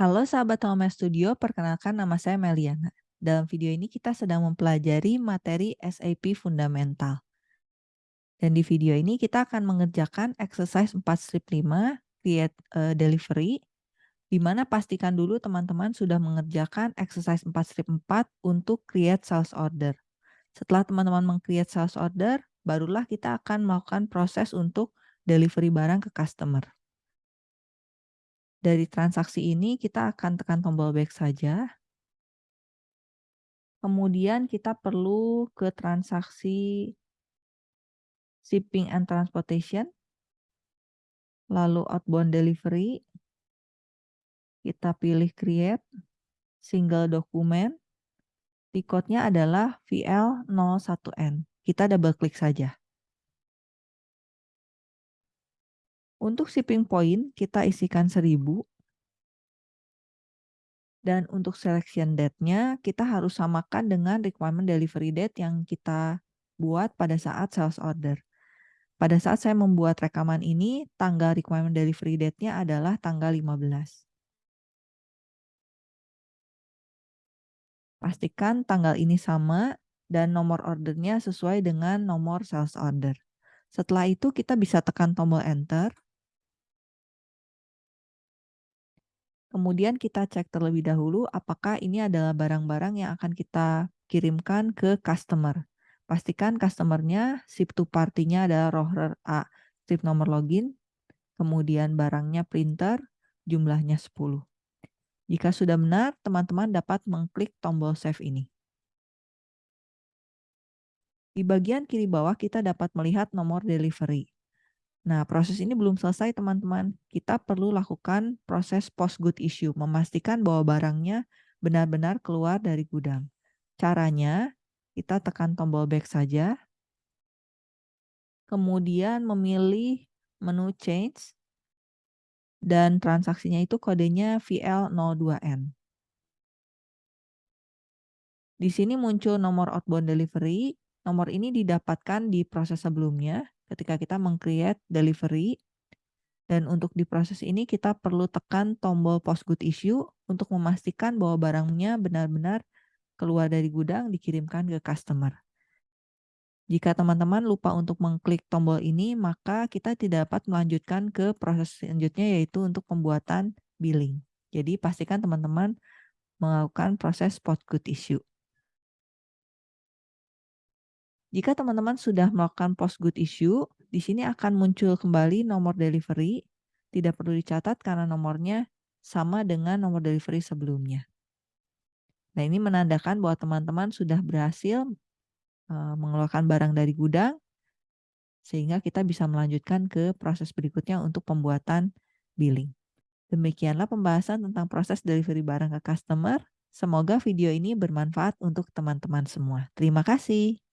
Halo sahabat Home Studio, perkenalkan nama saya Meliana. Dalam video ini kita sedang mempelajari materi SAP Fundamental. Dan di video ini kita akan mengerjakan exercise 4 strip 5, create a delivery, di mana pastikan dulu teman-teman sudah mengerjakan exercise 4 strip 4 untuk create sales order. Setelah teman-teman meng-create sales order, barulah kita akan melakukan proses untuk delivery barang ke customer. Dari transaksi ini kita akan tekan tombol back saja. Kemudian kita perlu ke transaksi shipping and transportation. Lalu outbound delivery. Kita pilih create single document. Code-nya adalah VL01N. Kita double klik saja. Untuk shipping point kita isikan 1000. Dan untuk selection date-nya kita harus samakan dengan requirement delivery date yang kita buat pada saat sales order. Pada saat saya membuat rekaman ini, tanggal requirement delivery date-nya adalah tanggal 15. Pastikan tanggal ini sama dan nomor ordernya sesuai dengan nomor sales order. Setelah itu kita bisa tekan tombol enter. Kemudian kita cek terlebih dahulu apakah ini adalah barang-barang yang akan kita kirimkan ke customer. Pastikan customernya ship to party-nya adalah roher A, strip nomor login, kemudian barangnya printer, jumlahnya 10. Jika sudah benar, teman-teman dapat mengklik tombol save ini. Di bagian kiri bawah kita dapat melihat nomor delivery. Nah, proses ini belum selesai teman-teman. Kita perlu lakukan proses post good issue, memastikan bahwa barangnya benar-benar keluar dari gudang. Caranya, kita tekan tombol back saja. Kemudian memilih menu change. Dan transaksinya itu kodenya VL02N. Di sini muncul nomor outbound delivery. Nomor ini didapatkan di proses sebelumnya ketika kita meng-create delivery. Dan untuk di proses ini kita perlu tekan tombol post good issue untuk memastikan bahwa barangnya benar-benar keluar dari gudang dikirimkan ke customer. Jika teman-teman lupa untuk mengklik tombol ini, maka kita tidak dapat melanjutkan ke proses selanjutnya yaitu untuk pembuatan billing. Jadi pastikan teman-teman melakukan proses post good issue. Jika teman-teman sudah melakukan post good issue, di sini akan muncul kembali nomor delivery. Tidak perlu dicatat karena nomornya sama dengan nomor delivery sebelumnya. Nah, ini menandakan bahwa teman-teman sudah berhasil uh, mengeluarkan barang dari gudang, sehingga kita bisa melanjutkan ke proses berikutnya untuk pembuatan billing. Demikianlah pembahasan tentang proses delivery barang ke customer. Semoga video ini bermanfaat untuk teman-teman semua. Terima kasih.